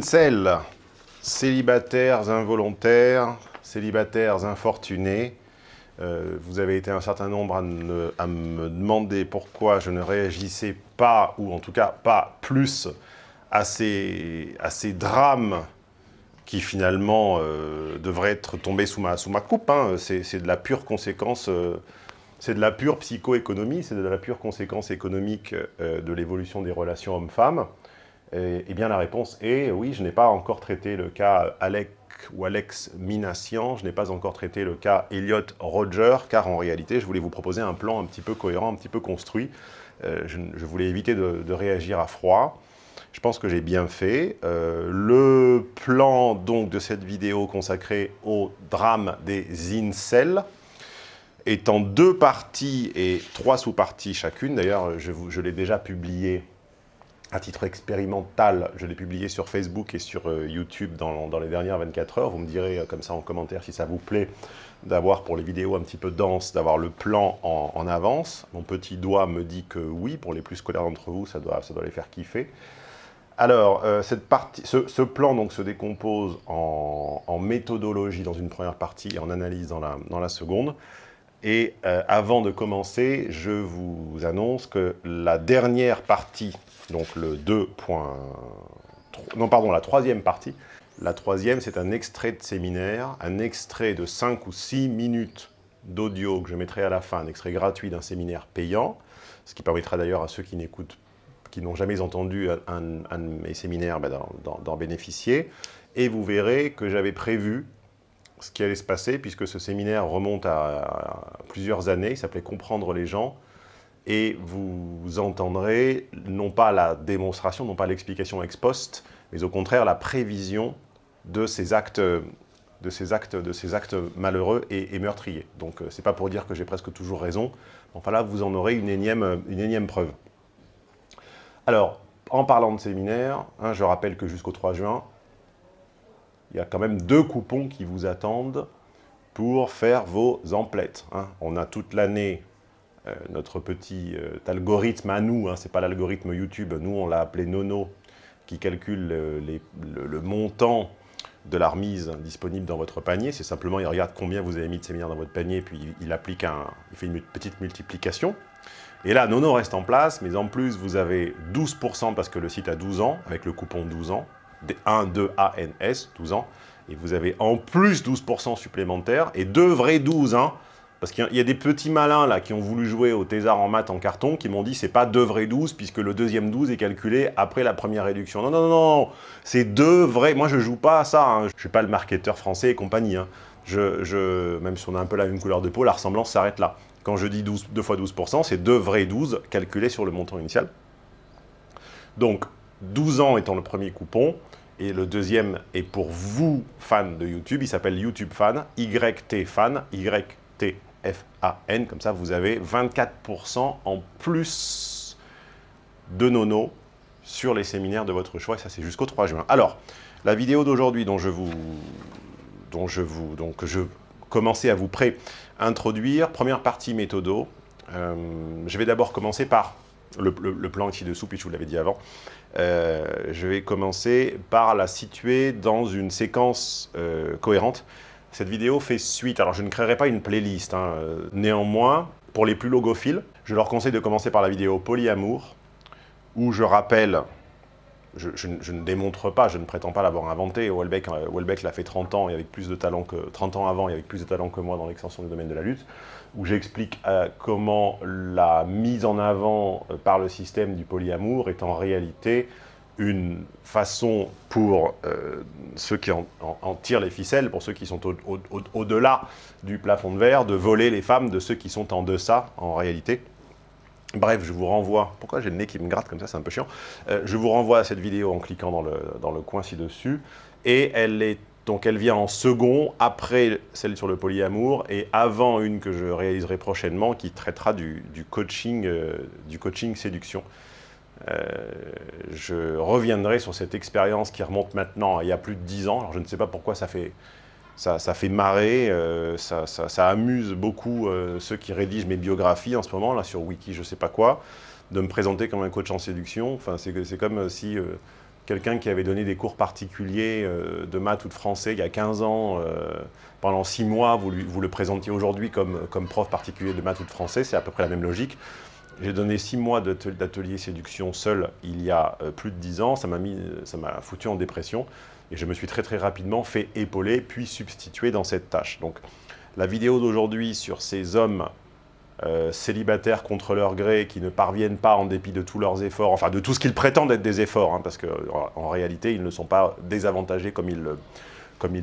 Incel, célibataires involontaires, célibataires infortunés. Euh, vous avez été un certain nombre à, me demander pourquoi je ne réagissais pas, ou en tout cas pas plus, à ces, drames qui finalement euh, devraient être tombés sous ma, sous ma coupe. Hein. C'est de la pure conséquence, euh, c'est de la pure psychoéconomie, c'est de la pure conséquence économique de l'évolution des relations hommes-femmes. Eh, bien, la réponse est oui, je n'ai pas encore traité le cas Alec ou Alex Minassian, je n'ai pas encore traité le cas Elliot Roger, car en réalité, je voulais vous proposer un plan un petit peu cohérent, un petit peu construit. Euh, je, voulais éviter de, réagir à froid. Je pense que j'ai bien fait. Euh, le plan donc de cette vidéo consacrée au drame des incels est en deux parties et trois sous-parties chacune. D'ailleurs, je l'ai déjà publié à titre expérimental, je l'ai publié sur Facebook et sur euh, YouTube dans, les dernières 24 heures. Vous me direz euh, comme ça en commentaire si ça vous plaît d'avoir pour les vidéos un petit peu denses, d'avoir le plan en, avance. Mon petit doigt me dit que oui, pour les plus scolaires d'entre vous, ça doit, les faire kiffer. Alors, euh, cette partie, ce, plan donc, se décompose en, méthodologie dans une première partie et en analyse dans la, dans la seconde. Et avant de commencer, je vous annonce que la dernière partie donc le 2. Non, pardon, la troisième partie. La troisième, c'est un extrait de séminaire, un extrait de 5 ou 6 minutes d'audio que je mettrai à la fin, un extrait gratuit d'un séminaire payant, ce qui permettra d'ailleurs à ceux qui n'écoutent, qui n'ont jamais entendu un, de mes séminaires, ben, d'en bénéficier. Et vous verrez que j'avais prévu ce qui allait se passer, puisque ce séminaire remonte à plusieurs années, il s'appelait « Comprendre les gens », et vous entendrez non pas la démonstration, non pas l'explication ex post, mais au contraire la prévision de ces actes, de ces actes, de ces actes malheureux et, meurtriers. Donc euh, c'est pas pour dire que j'ai presque toujours raison, enfin là vous en aurez une énième, une énième preuve. Alors, en parlant de séminaire, hein, je rappelle que jusqu'au 3 juin, il y a quand même deux coupons qui vous attendent pour faire vos emplettes. Hein. On a toute l'année euh, notre petit euh, algorithme à nous, hein, ce n'est pas l'algorithme YouTube, nous on l'a appelé Nono, qui calcule le, montant de la remise disponible dans votre panier. C'est simplement, il regarde combien vous avez mis de séminaires dans votre panier, puis il, applique un, il fait une petite multiplication. Et là, Nono reste en place, mais en plus, vous avez 12% parce que le site a 12 ans, avec le coupon 12 ans, 1, 2, ANS, 12 ans, et vous avez en plus 12% supplémentaires, et deux vrais 12, hein, parce qu'il y a des petits malins là qui ont voulu jouer au thésard en maths en carton qui m'ont dit c'est pas deux vrais 12 puisque le deuxième 12 est calculé après la première réduction. Non, non, non, non, c'est deux vrais. Moi je joue pas à ça, hein. je suis pas le marketeur français et compagnie. Hein. Je, même si on a un peu la même couleur de peau, la ressemblance s'arrête là. Quand je dis 12, 2 fois 12%, c'est deux vrais 12 calculés sur le montant initial. Donc 12 ans étant le premier coupon, et le deuxième est pour vous, fans de YouTube, il s'appelle YouTube Fan, YT Fan, YT F-A-N, comme ça vous avez 24% en plus de nono sur les séminaires de votre choix, et ça c'est jusqu'au 3 juin. Alors, la vidéo d'aujourd'hui dont je vous, dont je vous, donc je commençais à vous pré-introduire, première partie méthodo, euh, je vais d'abord commencer par le, plan ci-dessous, puis je vous l'avais dit avant, euh, je vais commencer par la situer dans une séquence euh, cohérente cette vidéo fait suite. Alors, je ne créerai pas une playlist. Hein. Néanmoins, pour les plus logophiles, je leur conseille de commencer par la vidéo Polyamour, où je rappelle, je, ne démontre pas, je ne prétends pas l'avoir inventé. Welbeck, euh, l'a fait 30 ans, et avec plus de talent que 30 ans avant, et avec plus de talent que moi dans l'extension du domaine de la lutte, où j'explique euh, comment la mise en avant euh, par le système du polyamour est en réalité une façon pour euh, ceux qui en, tirent les ficelles, pour ceux qui sont au-delà du plafond de verre, de voler les femmes de ceux qui sont en deçà, en réalité. Bref, je vous renvoie, pourquoi j'ai le nez qui me gratte comme ça, c'est un peu chiant, je vous renvoie à cette vidéo en cliquant dans le, dans le coin ci-dessus, et elle est donc elle vient en second, après celle sur le polyamour, et avant une que je réaliserai prochainement, qui traitera du, coaching, euh, du coaching séduction. Euh, je reviendrai sur cette expérience qui remonte maintenant il y a plus de 10 ans. Alors je ne sais pas pourquoi ça fait, ça, fait marrer, euh, ça, amuse beaucoup ceux qui rédigent mes biographies en ce moment, là sur Wiki, je ne sais pas quoi, de me présenter comme un coach en séduction. Enfin, c'est comme si quelqu'un qui avait donné des cours particuliers de maths ou de français il y a 15 ans, pendant 6 mois, vous, vous le présentiez aujourd'hui comme, comme prof particulier de maths ou de français, c'est à peu près la même logique. J'ai donné 6 mois d'atelier séduction seul il y a plus de 10 ans, ça m'a foutu en dépression. Et je me suis très très rapidement fait épauler, puis substituer dans cette tâche. Donc la vidéo d'aujourd'hui sur ces hommes euh, célibataires contre leur gré qui ne parviennent pas en dépit de tous leurs efforts, enfin de tout ce qu'ils prétendent être des efforts, hein, parce qu'en réalité ils ne sont pas désavantagés comme ils, comme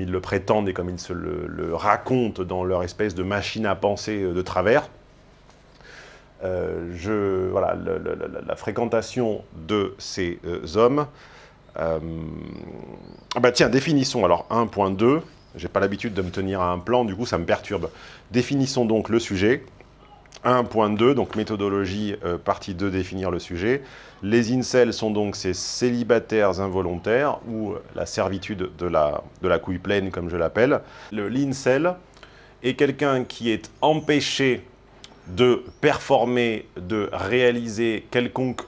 le prétendent et comme ils se le, racontent dans leur espèce de machine à penser de travers. Euh, je, voilà, la fréquentation de ces euh, hommes euh, ah bah tiens, définissons alors 1.2. J'ai pas l'habitude de me tenir à un plan, du coup ça me perturbe. Définissons donc le sujet. 1.2, donc méthodologie, euh, partie 2, définir le sujet. Les incels sont donc ces célibataires involontaires, ou la servitude de la, couille pleine, comme je l'appelle. Le l'incel est quelqu'un qui est empêché de performer, de réaliser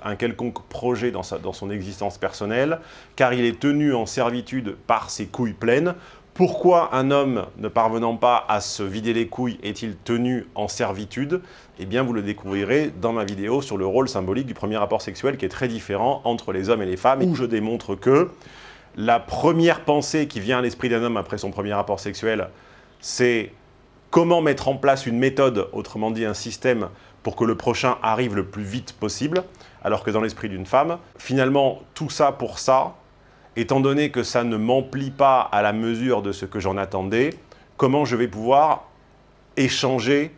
un quelconque projet dans, dans son existence personnelle, car il est tenu en servitude par ses couilles pleines. Pourquoi un homme ne parvenant pas à se vider les couilles est-il tenu en servitude? Eh bien, vous le découvrirez dans ma vidéo sur le rôle symbolique du premier rapport sexuel qui est très différent entre les hommes et les femmes, où je démontre que la première pensée qui vient à l'esprit d'un homme après son premier rapport sexuel, c'est comment mettre en place une méthode, autrement dit un système, pour que le prochain arrive le plus vite possible, alors que dans l'esprit d'une femme, finalement, tout ça pour ça, étant donné que ça ne m'emplit pas à la mesure de ce que j'en attendais, comment je vais pouvoir échanger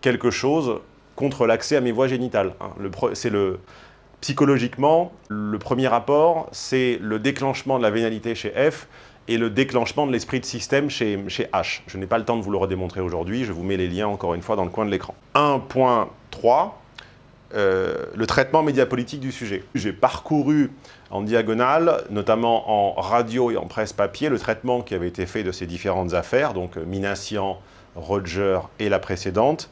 quelque chose contre l'accès à mes voies génitales. Hein. C'est psychologiquement, le premier rapport, c'est le déclenchement de la vénalité chez F, et le déclenchement de l'esprit de système chez H. Je n'ai pas le temps de vous le redémontrer aujourd'hui, je vous mets les liens encore une fois dans le coin de l'écran. 1.3, euh, le traitement médiapolitique du sujet. J'ai parcouru en diagonale, notamment en radio et en presse papier, le traitement qui avait été fait de ces différentes affaires, donc euh, Minassian, Roger et la précédente,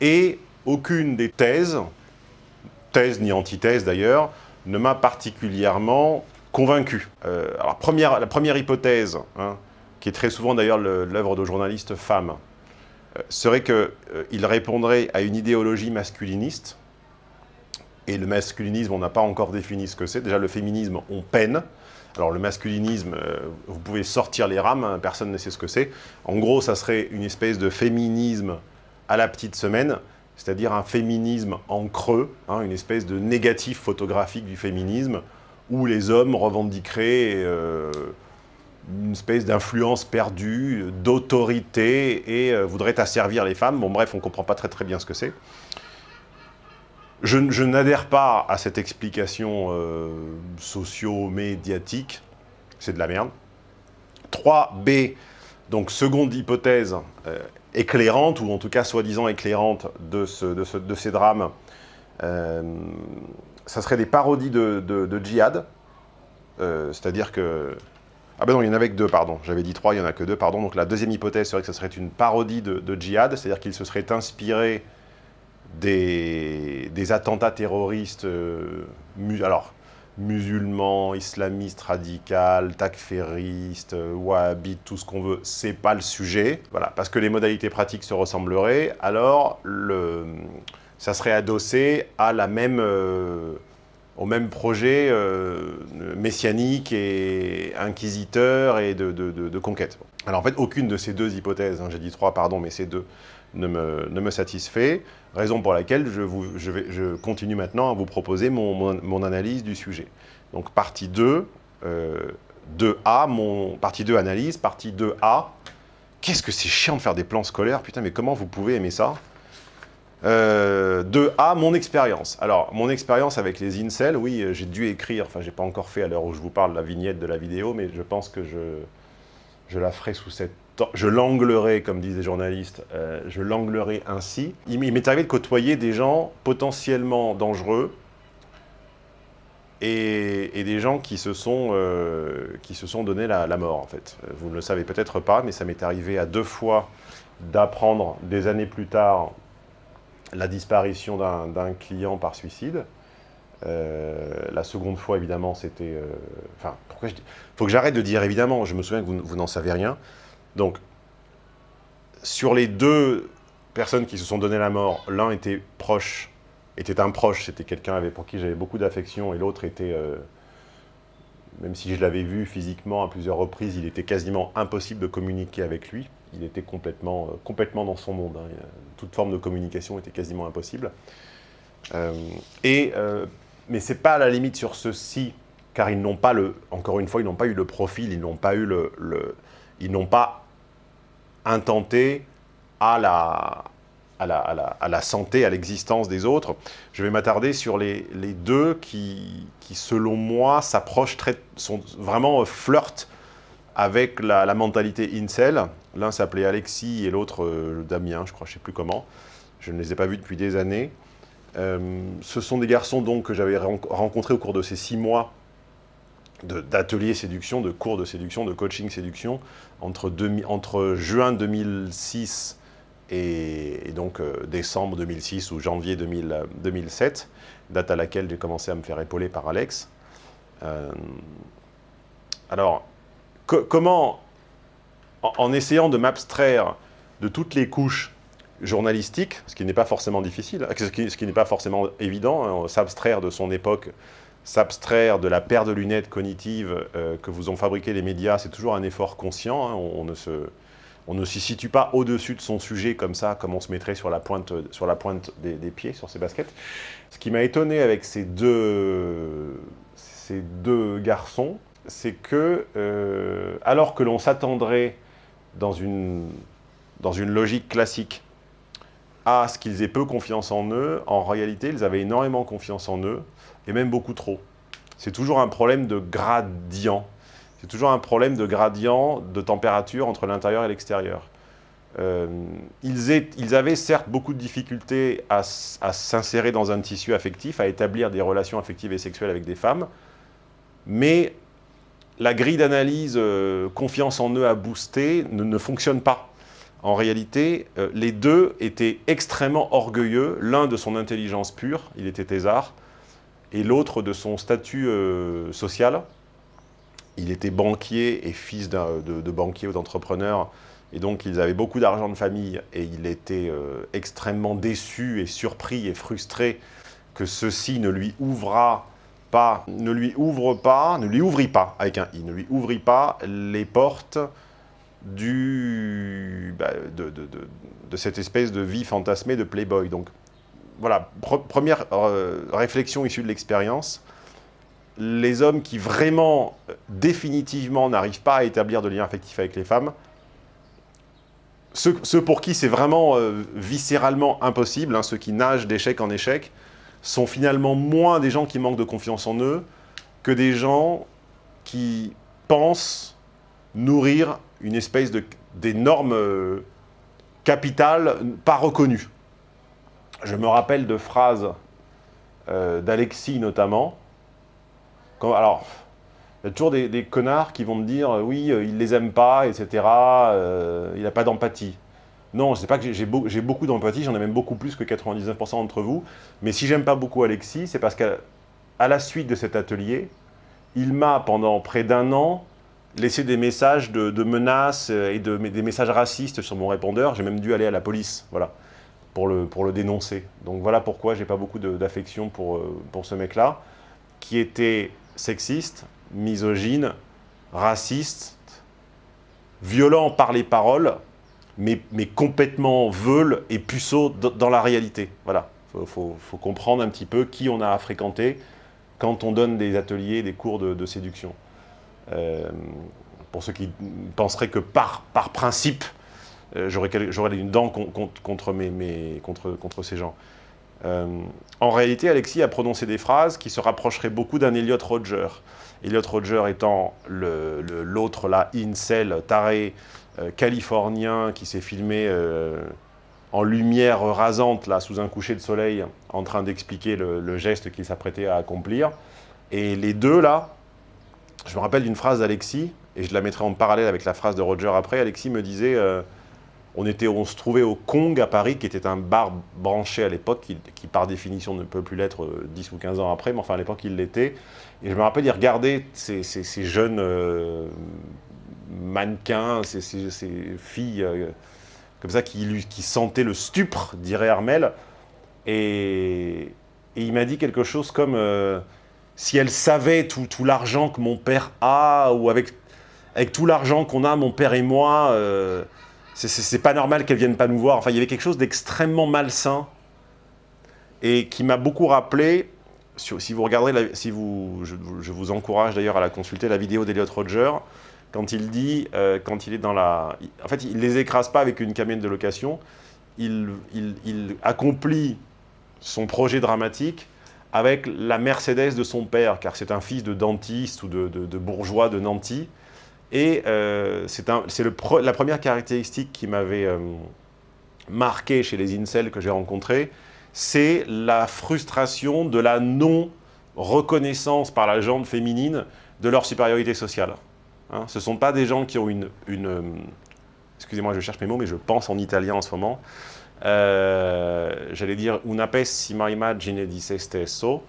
et aucune des thèses, thèse ni antithèse d'ailleurs, ne m'a particulièrement convaincu. Euh, alors, la première hypothèse, hein, qui est très souvent d'ailleurs l'œuvre de journalistes femmes, serait qu'il euh, répondrait à une idéologie masculiniste, et le masculinisme, on n'a pas encore défini ce que c'est. Déjà, le féminisme, on peine. Alors, le masculinisme, vous pouvez sortir les rames, hein, personne ne sait ce que c'est. En gros, ça serait une espèce de féminisme à la petite semaine, c'est-à-dire un féminisme en creux, hein, une espèce de négatif photographique du féminisme, où les hommes revendiqueraient euh, une espèce d'influence perdue, d'autorité, et euh, voudraient asservir les femmes. Bon bref, on ne comprend pas très très bien ce que c'est. Je, n'adhère pas à cette explication euh, socio-médiatique, c'est de la merde. 3B, donc seconde hypothèse éclairante, ou en tout cas soi-disant éclairante de, de, ces drames, ça serait des parodies de, djihad. Euh, c'est-à-dire que... Ah ben non, il y en avait que deux, pardon. J'avais dit trois, il n'y en a que deux, pardon. Donc la deuxième hypothèse serait que ce serait une parodie de, djihad, c'est-à-dire qu'il se serait inspiré des, attentats terroristes, euh, alors, musulmans, islamistes, radicales, takféristes, euh, wahhabites, tout ce qu'on veut, c'est pas le sujet. Voilà, parce que les modalités pratiques se ressembleraient, alors le ça serait adossé à la même, euh, au même projet messianique et inquisiteur et de, conquête. Alors en fait, aucune de ces deux hypothèses, hein, j'ai dit trois, pardon, mais ces deux, ne me, satisfait, raison pour laquelle je, continue maintenant à vous proposer mon, analyse du sujet. Donc partie 2, euh, 2A, mon, partie 2 analyse, partie 2A, qu'est-ce que c'est chiant de faire des plans scolaires, putain mais comment vous pouvez aimer ça? Euh, de A, mon expérience. Alors, mon expérience avec les incels, oui, j'ai dû écrire, enfin, j'ai pas encore fait à l'heure où je vous parle la vignette de la vidéo, mais je pense que je, je la ferai sous cette... Je l'anglerai, comme disent les journalistes, euh, je l'anglerai ainsi. Il m'est arrivé de côtoyer des gens potentiellement dangereux et, des gens qui se sont, euh, sont donné la, mort, en fait. Vous ne le savez peut-être pas, mais ça m'est arrivé à deux fois d'apprendre des années plus tard la disparition d'un client par suicide. la seconde fois, évidemment, c'était... Enfin, pourquoi je dis... faut que j'arrête de dire évidemment, je me souviens que vous, vous n'en savez rien. Donc, sur les deux personnes qui se sont donné la mort, l'un était proche, était un proche, c'était quelqu'un pour qui j'avais beaucoup d'affection, et l'autre était, euh, même si je l'avais vu physiquement à plusieurs reprises, il était quasiment impossible de communiquer avec lui. Il était complètement, euh, complètement dans son monde. Hein. Toute forme de communication était quasiment impossible. Euh, et, mais ce n'est pas à la limite sur ceci, car ils n'ont pas le, encore une fois, ils n'ont pas eu le profil, ils n'ont pas eu le, le ils n'ont pas intenté à la, santé, à l'existence des autres. Je vais m'attarder sur les, deux qui, selon moi, s'approchent sont vraiment euh, flirtent avec la, la mentalité incel. L'un s'appelait Alexis et l'autre euh, Damien, je crois, je ne sais plus comment. Je ne les ai pas vus depuis des années. Euh, ce sont des garçons donc que j'avais rencontrés au cours de ces six mois d'ateliers séduction, de cours de séduction, de coaching séduction, entre, juin 2006 et, donc euh, décembre 2006 ou janvier 2007, date à laquelle j'ai commencé à me faire épauler par Alex. Euh, alors, comment, en, essayant de m'abstraire de toutes les couches journalistiques, ce qui n'est pas forcément difficile, ce qui, n'est pas forcément évident, hein, s'abstraire de son époque, s'abstraire de la paire de lunettes cognitives euh, que vous ont fabriqué les médias, c'est toujours un effort conscient, hein, on, ne se on ne s'y situe pas au-dessus de son sujet comme ça, comme on se mettrait sur la pointe, sur la pointe des, pieds, sur ses baskets. Ce qui m'a étonné avec ces deux, ces deux garçons, c'est que, euh, alors que l'on s'attendrait dans une, dans une logique classique à ce qu'ils aient peu confiance en eux, en réalité, ils avaient énormément confiance en eux, et même beaucoup trop. C'est toujours un problème de gradient. C'est toujours un problème de gradient de température entre l'intérieur et l'extérieur. Euh, ils, avaient certes beaucoup de difficultés à, s'insérer dans un tissu affectif, à établir des relations affectives et sexuelles avec des femmes, mais la grille d'analyse euh, confiance en eux à booster ne, fonctionne pas. En réalité, euh, les deux étaient extrêmement orgueilleux, l'un de son intelligence pure, il était thésard, et l'autre de son statut social, il était banquier et fils de, banquier ou d'entrepreneur, et donc ils avaient beaucoup d'argent de famille, et il était euh, extrêmement déçu et surpris et frustré que ceci ne lui ouvra pas, ne lui ouvre pas, ne lui ouvrit pas, avec un i, ne lui ouvrit pas les portes du, bah, de, cette espèce de vie fantasmée de playboy. Donc voilà, première euh, réflexion issue de l'expérience, les hommes qui vraiment, euh, définitivement, n'arrivent pas à établir de lien affectif avec les femmes, ceux, pour qui c'est vraiment euh, viscéralement impossible, hein, ceux qui nagent d'échec en échec, sont finalement moins des gens qui manquent de confiance en eux que des gens qui pensent nourrir une espèce d'énorme capital pas reconnu. Je me rappelle de phrases d'Alexis notamment, alors, il y a toujours des, connards qui vont me dire euh, oui, euh, il les aime pas, etc. Euh, il n'a pas d'empathie. Non, je sais pas que j'ai beaucoup d'empathie, j'en ai même beaucoup plus que 99% d'entre vous. Mais si j'aime pas beaucoup Alexis, c'est parce qu'à la suite de cet atelier, il m'a, pendant près d'un an, laissé des messages de, menaces et de, des messages racistes sur mon répondeur. J'ai même dû aller à la police, voilà, pour le, dénoncer. Donc voilà pourquoi j'ai pas beaucoup d'affection pour, pour ce mec-là, qui était sexiste, misogyne, raciste, violent par les paroles, mais, mais complètement veule et puceau dans la réalité. Voilà, il faut, comprendre un petit peu qui on a à fréquenter quand on donne des ateliers, des cours de, séduction. Euh, pour ceux qui penseraient que par, par principe, euh, j'aurais une dent contre, ces gens. Euh, en réalité, Alexis a prononcé des phrases qui se rapprocheraient beaucoup d'un Elliot Roger. Elliot Roger étant l'autre, là, incel, taré, euh, californien, qui s'est filmé euh, en lumière rasante, là, sous un coucher de soleil, en train d'expliquer le, geste qu'il s'apprêtait à accomplir. Et les deux, là, je me rappelle d'une phrase d'Alexis, et je la mettrai en parallèle avec la phrase de Roger après, Alexis me disait On, était, on se trouvait au Kong à Paris, qui était un bar branché à l'époque, qui, par définition ne peut plus l'être 10 euh, ou 15 ans après, mais enfin à l'époque il l'était. Et je me rappelle, il regardait ces, ces, jeunes euh, mannequins, ces, filles euh, comme ça qui, qui sentaient le stupre, dirait Armel. Et, il m'a dit quelque chose comme si elle savait tout, l'argent que mon père a, ou avec tout l'argent qu'on a, mon père et moi, c'est pas normal qu'elle vienne pas nous voir. Enfin, il y avait quelque chose d'extrêmement malsain et qui m'a beaucoup rappelé, si vous regarderez, si vous, je, vous encourage d'ailleurs à la consulter, la vidéo d'Eliot Roger, quand il dit, euh, quand il est dans la... En fait, il ne les écrase pas avec une camionnette de location, il, accomplit son projet dramatique avec la Mercedes de son père, car c'est un fils de dentiste ou de, de bourgeois de Nanty, et euh, c'est la première caractéristique qui m'avait euh, marqué chez les incels que j'ai rencontrés, c'est la frustration de la non-reconnaissance par la jante féminine de leur supériorité sociale. Hein, ce ne sont pas des gens qui ont une... Euh, excusez-moi, je cherche mes mots, mais je pense en italien en ce moment. J'allais dire « una pessima immagine di se stesso »,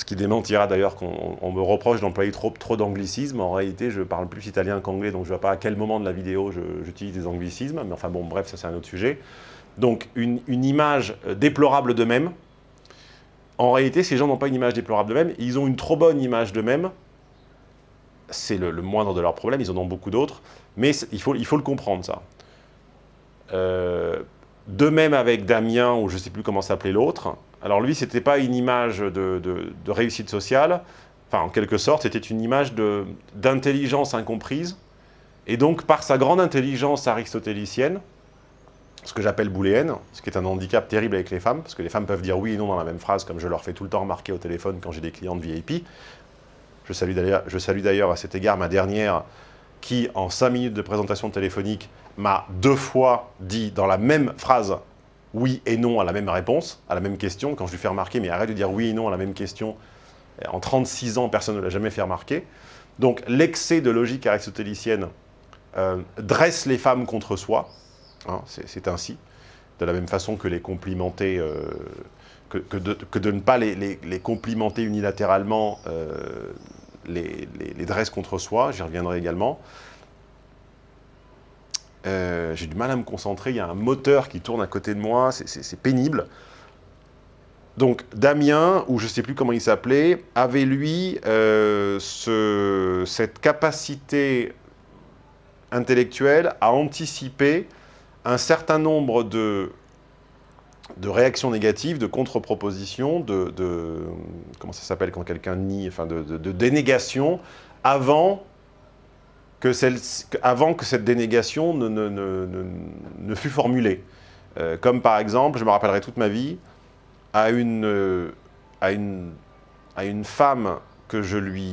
ce qui démentira d'ailleurs qu'on me reproche d'employer trop, trop d'anglicismes. En réalité, je parle plus italien qu'anglais, donc je ne vois pas à quel moment de la vidéo j'utilise des anglicismes. Mais enfin bon, bref, ça c'est un autre sujet. Donc une, image euh, déplorable d'eux-mêmes. En réalité, ces gens n'ont pas une image déplorable d'eux-mêmes, ils ont une trop bonne image d'eux-mêmes. C'est le, moindre de leurs problèmes, ils en ont beaucoup d'autres. Mais il faut, il faut le comprendre, ça. Euh, de même avec Damien, ou je ne sais plus comment s'appelait l'autre, alors lui, ce n'était pas une image de, réussite sociale, enfin en quelque sorte, c'était une image d'intelligence incomprise, et donc par sa grande intelligence aristotélicienne, ce que j'appelle booléenne, ce qui est un handicap terrible avec les femmes, parce que les femmes peuvent dire oui et non dans la même phrase, comme je leur fais tout le temps remarquer au téléphone quand j'ai des clients de VIP. Je salue d'ailleurs à cet égard ma dernière, qui en cinq minutes de présentation téléphonique m'a deux fois dit dans la même phrase oui et non à la même réponse, à la même question, quand je lui fais remarquer, mais arrête de dire oui et non à la même question, en 36 ans, personne ne l'a jamais fait remarquer. Donc l'excès de logique aristotélicienne euh, dresse les femmes contre soi, hein, c'est ainsi, de la même façon que les complimenter, euh, que, de, ne pas les, complimenter unilatéralement euh, les, dresse contre soi, j'y reviendrai également. Euh, j'ai du mal à me concentrer, il y a un moteur qui tourne à côté de moi, c'est pénible. Donc Damien, ou je ne sais plus comment il s'appelait, avait lui euh, cette capacité intellectuelle à anticiper un certain nombre de, de réactions négatives, de contre-propositions, de, comment ça s'appelle quand quelqu'un nie, enfin de, de dénégation, avant avant que cette dénégation ne, fût formulée. Euh, comme par exemple, je me rappellerai toute ma vie, à une, à une, femme que je lui,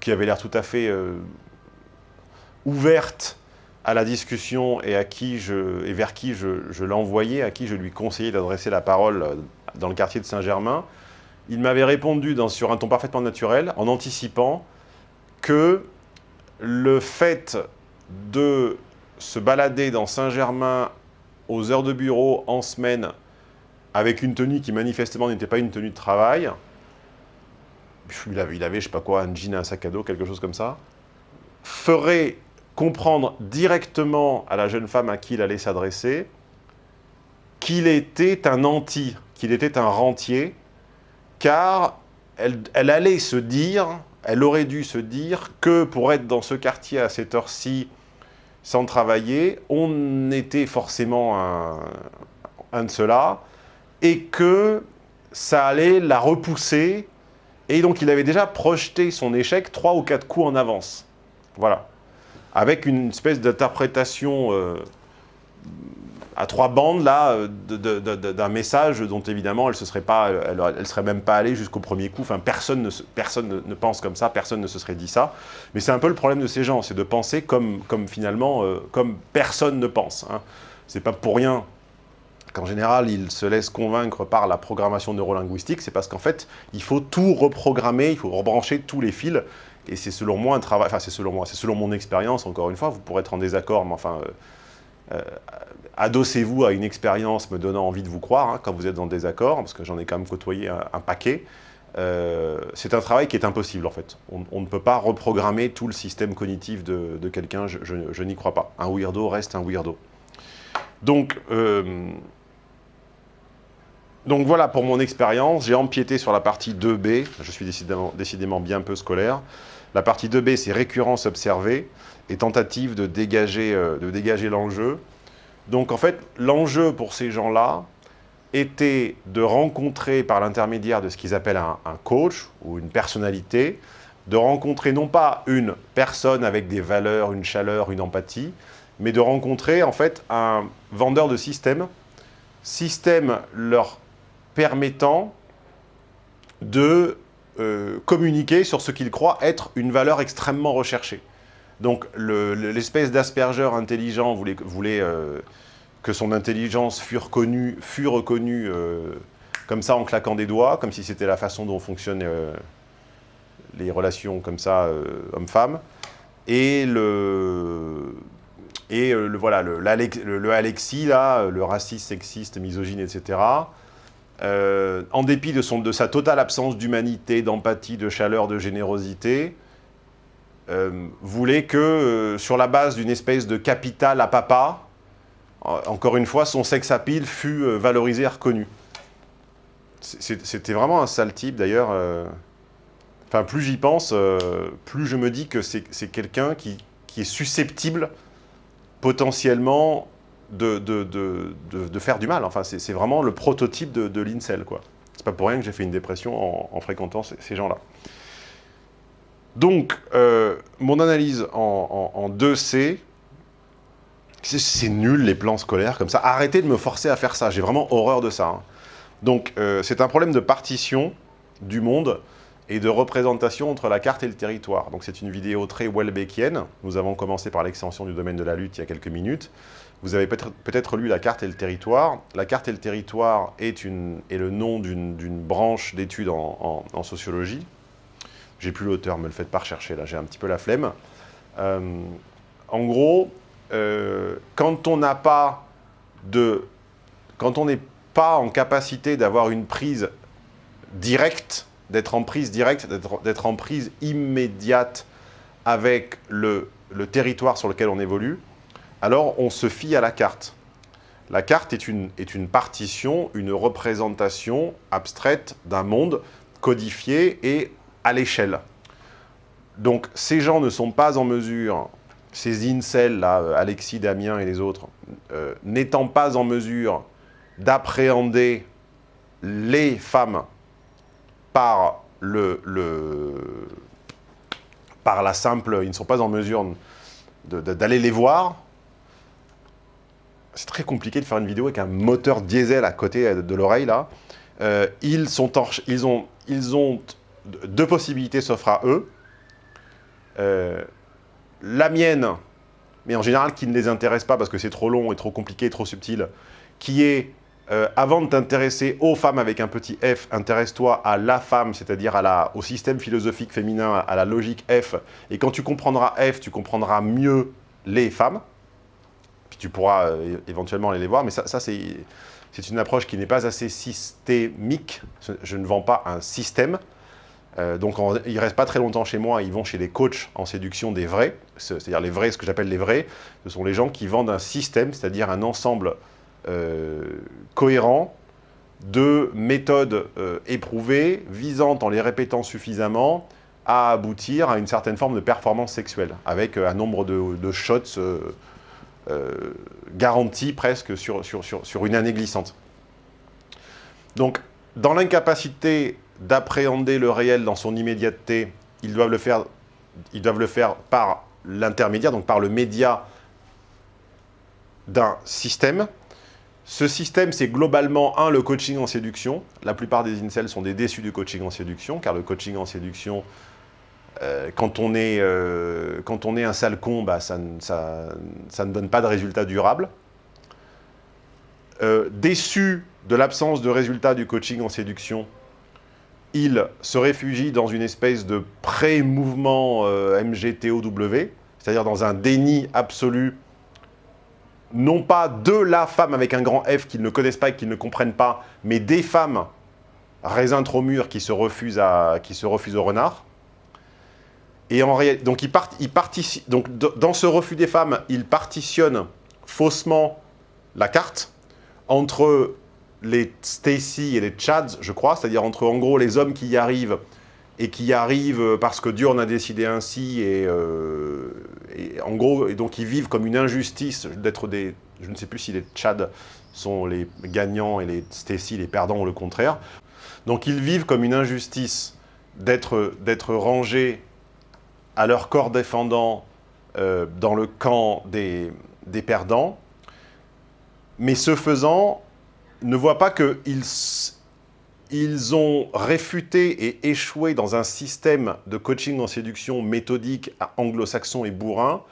qui avait l'air tout à fait euh, ouverte à la discussion et, vers qui je, l'envoyais, à qui je lui conseillais d'adresser la parole euh, dans le quartier de Saint-Germain, il m'avait répondu sur un ton parfaitement naturel, en anticipant que le fait de se balader dans Saint-Germain aux heures de bureau en semaine avec une tenue qui manifestement n'était pas une tenue de travail, il avait, il avait, je sais pas quoi, un jean, un sac à dos, quelque chose comme ça, ferait comprendre directement à la jeune femme à qui il allait s'adresser qu'il était un anti, qu'il était un rentier, car elle allait se dire, elle aurait dû se dire que pour être dans ce quartier à cette heure-ci, sans travailler, on était forcément un, de ceux-là, et que ça allait la repousser, et donc il avait déjà projeté son échec trois ou quatre coups en avance. Voilà. Avec une espèce d'interprétation euh, à trois bandes là euh, d'un message dont évidemment elle se serait pas, elle, serait même pas allée jusqu'au premier coup. Enfin, personne ne, personne ne, pense comme ça, personne ne se serait dit ça. Mais c'est un peu le problème de ces gens, c'est de penser comme, comme finalement, euh, comme personne ne pense. Hein. C'est pas pour rien qu'en général, ils se laissent convaincre par la programmation neurolinguistique, c'est parce qu'en fait, il faut tout reprogrammer, il faut rebrancher tous les fils, et c'est selon moi un travail, enfin c'est selon moi, c'est selon mon expérience, encore une fois, vous pourrez être en désaccord, mais enfin, euh, adossez-vous à une expérience me donnant envie de vous croire hein, quand vous êtes dans le désaccord, parce que j'en ai quand même côtoyé un, paquet. c'est un travail qui est impossible en fait. On, ne peut pas reprogrammer tout le système cognitif de, quelqu'un, je, n'y crois pas. Un weirdo reste un weirdo. Donc, donc voilà pour mon expérience, j'ai empiété sur la partie 2B, je suis décidément, bien peu scolaire. La partie 2B, c'est récurrence observée et tentative de dégager, euh, dégager l'enjeu. Donc en fait, l'enjeu pour ces gens-là était de rencontrer par l'intermédiaire de ce qu'ils appellent un, coach ou une personnalité, de rencontrer non pas une personne avec des valeurs, une chaleur, une empathie, mais de rencontrer en fait un vendeur de système, système leur permettant de euh, communiquer sur ce qu'ils croient être une valeur extrêmement recherchée. Donc l'espèce d'aspergeur intelligent voulait, euh, que son intelligence fût reconnue, fût reconnue euh, comme ça en claquant des doigts, comme si c'était la façon dont fonctionnent les relations comme ça homme-femme. Et le, et le, voilà, le, le, Alexis, là, le raciste, sexiste, misogyne, etc., euh, en dépit de, son, de, sa totale absence d'humanité, d'empathie, de chaleur, de générosité, euh, voulait que, euh, sur la base d'une espèce de capital à papa, encore une fois, son sex appeal fut valorisé et reconnu. C'était vraiment un sale type, d'ailleurs. Enfin, plus j'y pense, plus je me dis que c'est quelqu'un qui, est susceptible potentiellement de, de, faire du mal. Enfin, c'est vraiment le prototype de, l'incel, quoi. C'est pas pour rien que j'ai fait une dépression en, fréquentant ces, gens-là. Donc, euh, mon analyse en, 2C, c'est nul les plans scolaires comme ça. Arrêtez de me forcer à faire ça, j'ai vraiment horreur de ça. Hein. Donc, euh, c'est un problème de partition du monde et de représentation entre la carte et le territoire. Donc c'est une vidéo très Welbeckienne. Nous avons commencé par l'extension du domaine de la lutte il y a quelques minutes. Vous avez peut-être lu La carte et le territoire. La carte et le territoire est le nom d'une branche d'études en, sociologie. J'ai plus l'auteur, me le faites pas rechercher, là j'ai un petit peu la flemme. Euh, en gros, euh, quand on n'a pas de... Quand on n'est pas en capacité d'avoir une prise directe, d'être en prise directe, d'être en prise immédiate avec le, le territoire sur lequel on évolue, alors on se fie à la carte. La carte est une, est une partition, une représentation abstraite d'un monde codifié et à l'échelle. Donc ces gens ne sont pas en mesure, ces incels, là, euh, Alexis, Damien et les autres, euh, n'étant pas en mesure d'appréhender les femmes par, le, par la simple... Ils ne sont pas en mesure d'aller les voir, c'est très compliqué de faire une vidéo avec un moteur diesel à côté de l'oreille, là. Euh, ils, sont ils, ont, ils ont deux possibilités s'offrent à eux. Euh, la mienne, mais en général qui ne les intéresse pas parce que c'est trop long et trop compliqué, et trop subtil, qui est, euh, avant de t'intéresser aux femmes avec un petit f, intéresse-toi à la femme, c'est-à-dire au système philosophique féminin, à la logique f, et quand tu comprendras f, tu comprendras mieux les femmes tu pourras euh, éventuellement aller les voir, mais ça, c'est une approche qui n'est pas assez systémique. Je ne vends pas un système. Euh, donc ils ne restent pas très longtemps chez moi, ils vont chez les coachs en séduction des vrais, c'est-à-dire les vrais, ce que j'appelle les vrais, ce sont les gens qui vendent un système, c'est-à-dire un ensemble euh, cohérent de méthodes éprouvées, visant, en les répétant suffisamment, à aboutir à une certaine forme de performance sexuelle, avec un nombre de, shots euh, garantie presque sur, sur, une année glissante. Donc, dans l'incapacité d'appréhender le réel dans son immédiateté, ils doivent le faire, par l'intermédiaire, donc par le média d'un système. Ce système, c'est globalement, un, le coaching en séduction. La plupart des incels sont des déçus du coaching en séduction, car le coaching en séduction euh, quand, on est, euh, quand on est un sale con, bah, ça, ne donne pas de résultats durables. Euh, déçu de l'absence de résultats du coaching en séduction, il se réfugie dans une espèce de pré-mouvement MGTOW, c'est-à-dire dans un déni absolu non pas de la femme avec un grand F qu'ils ne connaissent pas et qu'ils ne comprennent pas, mais des femmes raisin trop mûr qui se refusent, à, qui se refusent au renard. Et en donc, dans ce refus des femmes, ils partitionnent faussement la carte entre les Stacy et les Chads, je crois, c'est-à-dire entre en gros les hommes qui y arrivent et qui y arrivent parce que Dieu en a décidé ainsi et, euh, en gros, et donc ils vivent comme une injustice d'être des, je ne sais plus si les Chads sont les gagnants et les Stacy les perdants ou le contraire. Donc ils vivent comme une injustice d'être rangés à leur corps défendant euh, dans le camp des, des perdants, mais ce faisant, ne voient pas qu'ils ils ont réfuté et échoué dans un système de coaching en séduction méthodique anglo-saxon et bourrin,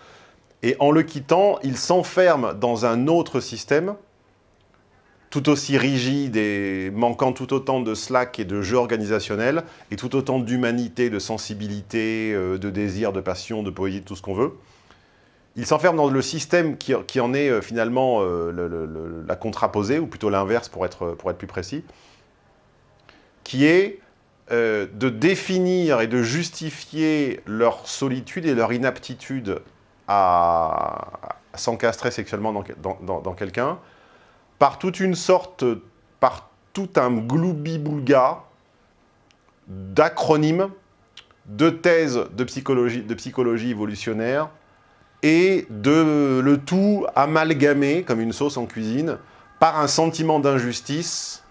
et en le quittant, ils s'enferment dans un autre système, tout aussi rigide et manquant tout autant de slack et de jeu organisationnel, et tout autant d'humanité, de sensibilité, euh, de désir, de passion, de poésie, tout ce qu'on veut. Ils s'enferment dans le système qui, en est euh, finalement euh, la contraposée, ou plutôt l'inverse pour être, pour être plus précis, qui est euh, de définir et de justifier leur solitude et leur inaptitude à, s'encastrer sexuellement dans, quelqu'un par toute une sorte, par tout un gloubi-boulga d'acronymes, de thèses de psychologie, de psychologie évolutionnaire et de le tout amalgamé, comme une sauce en cuisine, par un sentiment d'injustice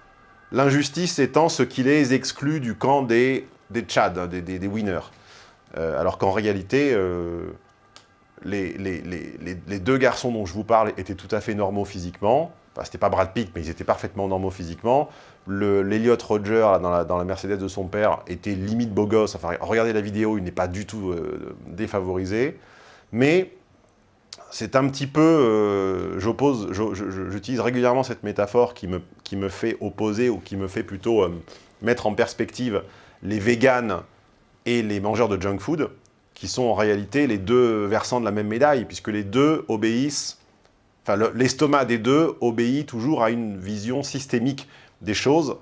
L'injustice étant ce qui les exclut du camp des, des Tchad, hein, des, des, winners. Euh, alors qu'en réalité, euh, les, les, les, deux garçons dont je vous parle étaient tout à fait normaux physiquement. Enfin, c'était pas Brad Pitt, mais ils étaient parfaitement normaux physiquement. L'Eliott Roger, dans la, dans la, Mercedes de son père, était limite beau gosse. Enfin, regardez la vidéo, il n'est pas du tout euh, défavorisé. Mais c'est un petit peu, euh, j'oppose, j'utilise régulièrement cette métaphore qui me, qui me fait opposer ou qui me fait plutôt euh, mettre en perspective les véganes et les mangeurs de junk food, qui sont en réalité les deux versants de la même médaille, puisque les deux obéissent, enfin l'estomac des deux obéit toujours à une vision systémique des choses,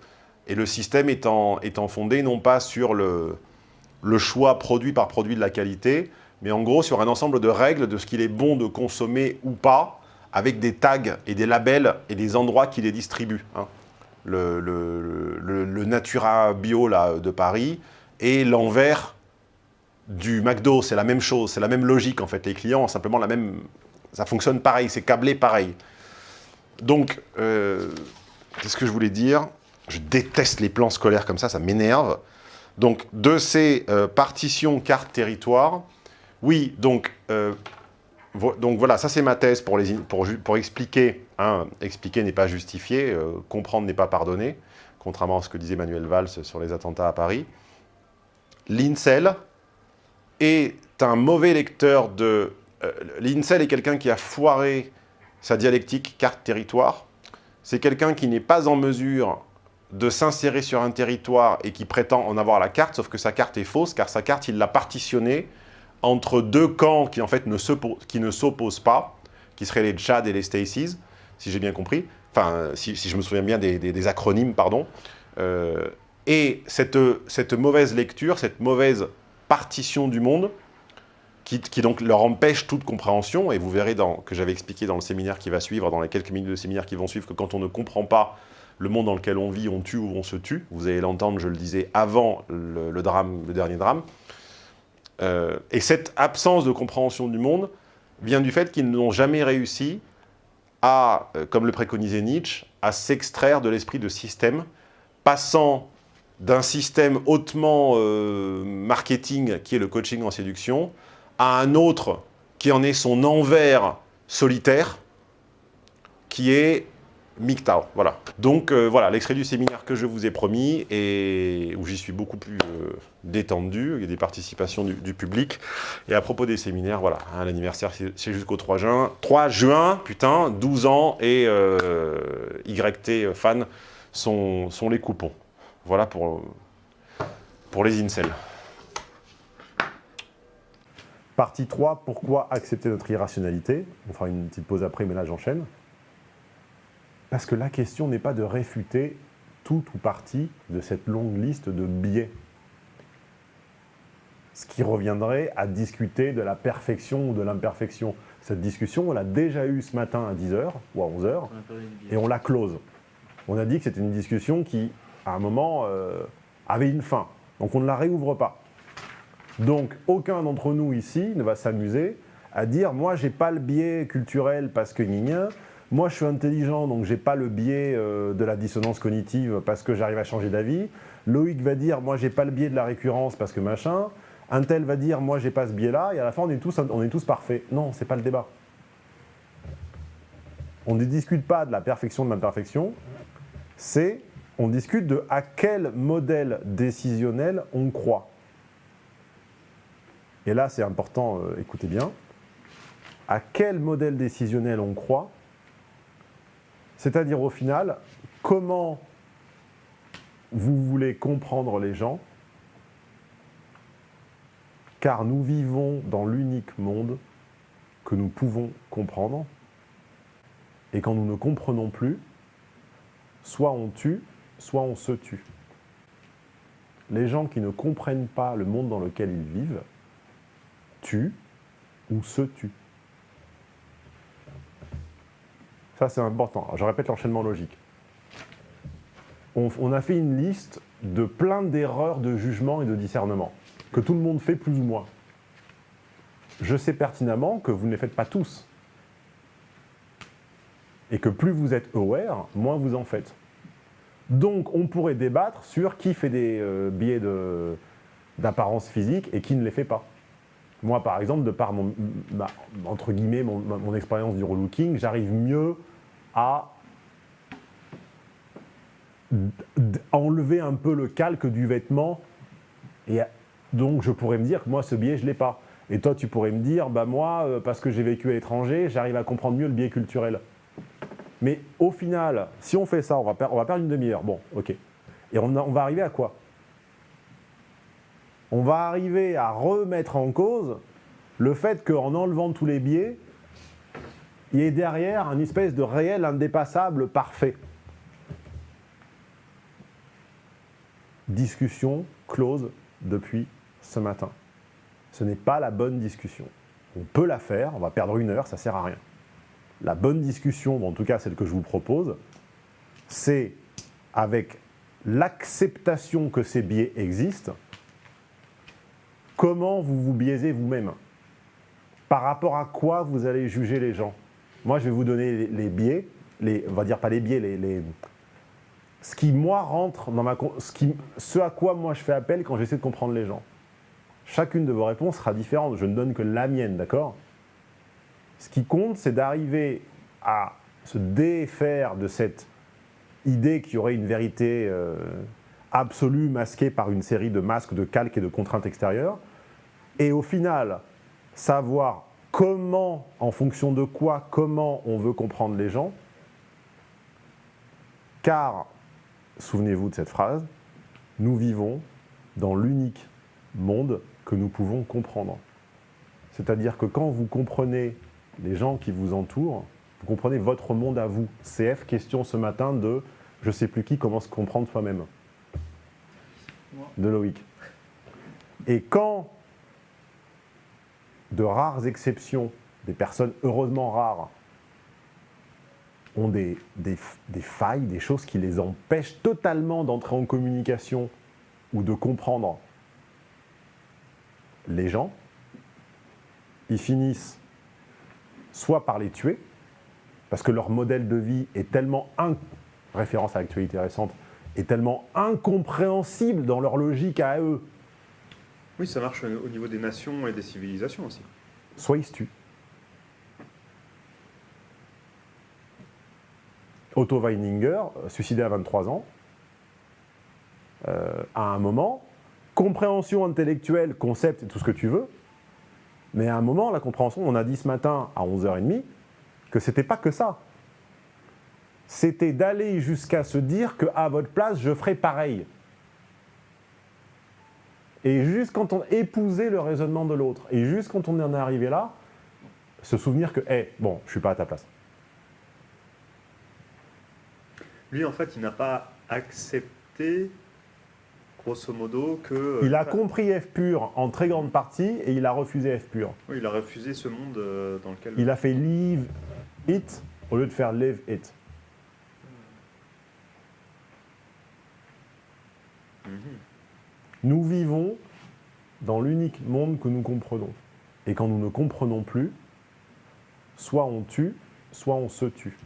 et le système étant, étant fondé non pas sur le, le choix produit par produit de la qualité, mais en gros sur un ensemble de règles de ce qu'il est bon de consommer ou pas, avec des tags et des labels et des endroits qui les distribuent. Hein. Le, Natura Bio là, de Paris et l'envers du McDo, c'est la même chose, c'est la même logique en fait. Les clients ont simplement la même... Ça fonctionne pareil, c'est câblé pareil. Donc, euh, qu'est-ce que je voulais dire Je déteste les plans scolaires comme ça, ça m'énerve. Donc, de ces euh, partitions carte territoire, oui, donc, euh, donc voilà, ça c'est ma thèse pour, les, pour, pour expliquer. Hein, expliquer n'est pas justifier, euh, comprendre n'est pas pardonner, contrairement à ce que disait Manuel Valls sur les attentats à Paris. L'INSEL est un mauvais lecteur de... Euh, L'INSEL est quelqu'un qui a foiré sa dialectique carte-territoire. C'est quelqu'un qui n'est pas en mesure de s'insérer sur un territoire et qui prétend en avoir la carte, sauf que sa carte est fausse, car sa carte, il l'a partitionnée entre deux camps qui en fait ne s'opposent pas, qui seraient les Tchad et les Stacy's, si j'ai bien compris, enfin si, je me souviens bien des, acronymes, pardon, euh, et cette, cette mauvaise lecture, cette mauvaise partition du monde, qui, donc leur empêche toute compréhension, et vous verrez que j'avais expliqué dans le séminaire qui va suivre, dans les quelques minutes de séminaire qui vont suivre, que quand on ne comprend pas le monde dans lequel on vit, on tue ou on se tue, vous allez l'entendre, je le disais, avant le, drame, le dernier drame, euh, et cette absence de compréhension du monde vient du fait qu'ils n'ont jamais réussi à, euh, comme le préconisait Nietzsche, à s'extraire de l'esprit de système, passant d'un système hautement euh, marketing, qui est le coaching en séduction, à un autre qui en est son envers solitaire, qui est MGTOW, voilà. Donc euh, voilà, l'extrait du séminaire que je vous ai promis et où j'y suis beaucoup plus euh, détendu, il y a des participations du, public. Et à propos des séminaires, voilà, hein, l'anniversaire c'est jusqu'au 3 juin. 3 juin, putain, 12 ans et euh, YT fan sont, sont, les coupons. Voilà pour, pour les incels. Partie 3, pourquoi accepter notre irrationalité? On fera une petite pause après, mais là j'enchaîne. Parce que la question n'est pas de réfuter tout ou partie de cette longue liste de biais. Ce qui reviendrait à discuter de la perfection ou de l'imperfection. Cette discussion, on l'a déjà eue ce matin à 10h ou à 11h, et on la close. On a dit que c'était une discussion qui, à un moment, euh, avait une fin. Donc on ne la réouvre pas. Donc aucun d'entre nous ici ne va s'amuser à dire « moi j'ai pas le biais culturel parce que gna moi je suis intelligent donc j'ai pas le biais euh, de la dissonance cognitive parce que j'arrive à changer d'avis », Loïc va dire « moi j'ai pas le biais de la récurrence parce que machin », un tel va dire « moi j'ai pas ce biais-là » et à la fin on est tous, on est tous parfaits. Non, c'est pas le débat. On ne discute pas de la perfection de l'imperfection, c'est on discute de à quel modèle décisionnel on croit. Et là, c'est important, euh, écoutez bien, à quel modèle décisionnel on croit, c'est-à-dire au final, comment vous voulez comprendre les gens, car nous vivons dans l'unique monde que nous pouvons comprendre, et quand nous ne comprenons plus, soit on tue, soit on se tue. Les gens qui ne comprennent pas le monde dans lequel ils vivent, tuent ou se tuent. Ça, c'est important. je répète l'enchaînement logique. On, a fait une liste de plein d'erreurs de jugement et de discernement, que tout le monde fait plus ou moins. Je sais pertinemment que vous ne les faites pas tous. Et que plus vous êtes aware, moins vous en faites. Donc, on pourrait débattre sur qui fait des euh, biais d'apparence physique et qui ne les fait pas. Moi, par exemple, de par mon, entre guillemets, mon, expérience du relooking, j'arrive mieux à enlever un peu le calque du vêtement. Et donc, je pourrais me dire que moi, ce biais, je ne l'ai pas. Et toi, tu pourrais me dire, bah moi, euh, parce que j'ai vécu à l'étranger, j'arrive à comprendre mieux le biais culturel. Mais au final, si on fait ça, on va, perdre, une demi-heure. Bon, ok. Et on, va arriver à quoi? On va arriver à remettre en cause le fait qu'en enlevant tous les biais, il y ait derrière un espèce de réel indépassable parfait. Discussion close depuis ce matin. Ce n'est pas la bonne discussion. On peut la faire, on va perdre une heure, ça ne sert à rien la bonne discussion, en tout cas celle que je vous propose, c'est avec l'acceptation que ces biais existent, comment vous vous biaisez vous-même Par rapport à quoi vous allez juger les gens Moi, je vais vous donner les, biais, on va dire pas les biais, ce qui, moi, rentre dans ma... Ce à quoi, moi, je fais appel quand j'essaie de comprendre les gens. Chacune de vos réponses sera différente, je ne donne que la mienne, d'accord? Ce qui compte, c'est d'arriver à se défaire de cette idée qu'il y aurait une vérité euh, absolue masquée par une série de masques, de calques et de contraintes extérieures, et au final, savoir comment, en fonction de quoi, comment on veut comprendre les gens, car, souvenez-vous de cette phrase, nous vivons dans l'unique monde que nous pouvons comprendre. C'est-à-dire que quand vous comprenez les gens qui vous entourent, vous comprenez votre monde à vous. CF, question ce matin de je ne sais plus qui, comment se comprendre soi-même. De Loïc. Et quand, de rares exceptions, des personnes heureusement rares, ont des, failles, des choses qui les empêchent totalement d'entrer en communication ou de comprendre les gens, ils finissent soit par les tuer, parce que leur modèle de vie est tellement, référence à l'actualité récente, est tellement incompréhensible dans leur logique à eux. Oui, ça marche au niveau des nations et des civilisations aussi. Soit ils se. Otto Weininger, euh, suicidé à 23 ans, euh, à un moment, compréhension intellectuelle, concept et tout ce que tu veux, mais à un moment, la compréhension, on a dit ce matin à 11h30 que c'était pas que ça. C'était d'aller jusqu'à se dire qu'à votre place, je ferais pareil. Et juste quand on épousait le raisonnement de l'autre, et juste quand on en est arrivé là, se souvenir que, hé, bon, je suis pas à ta place. Lui, en fait, il n'a pas accepté, grosso modo, que... Il a Enfin, compris F pur en très grande partie, et il a refusé F pur. oui, il a refusé ce monde euh, dans lequel... Il a fait leave it au lieu de faire live it. Mhm. Nous vivons dans l'unique monde que nous comprenons. Et quand nous ne comprenons plus, soit on tue, soit on se tue.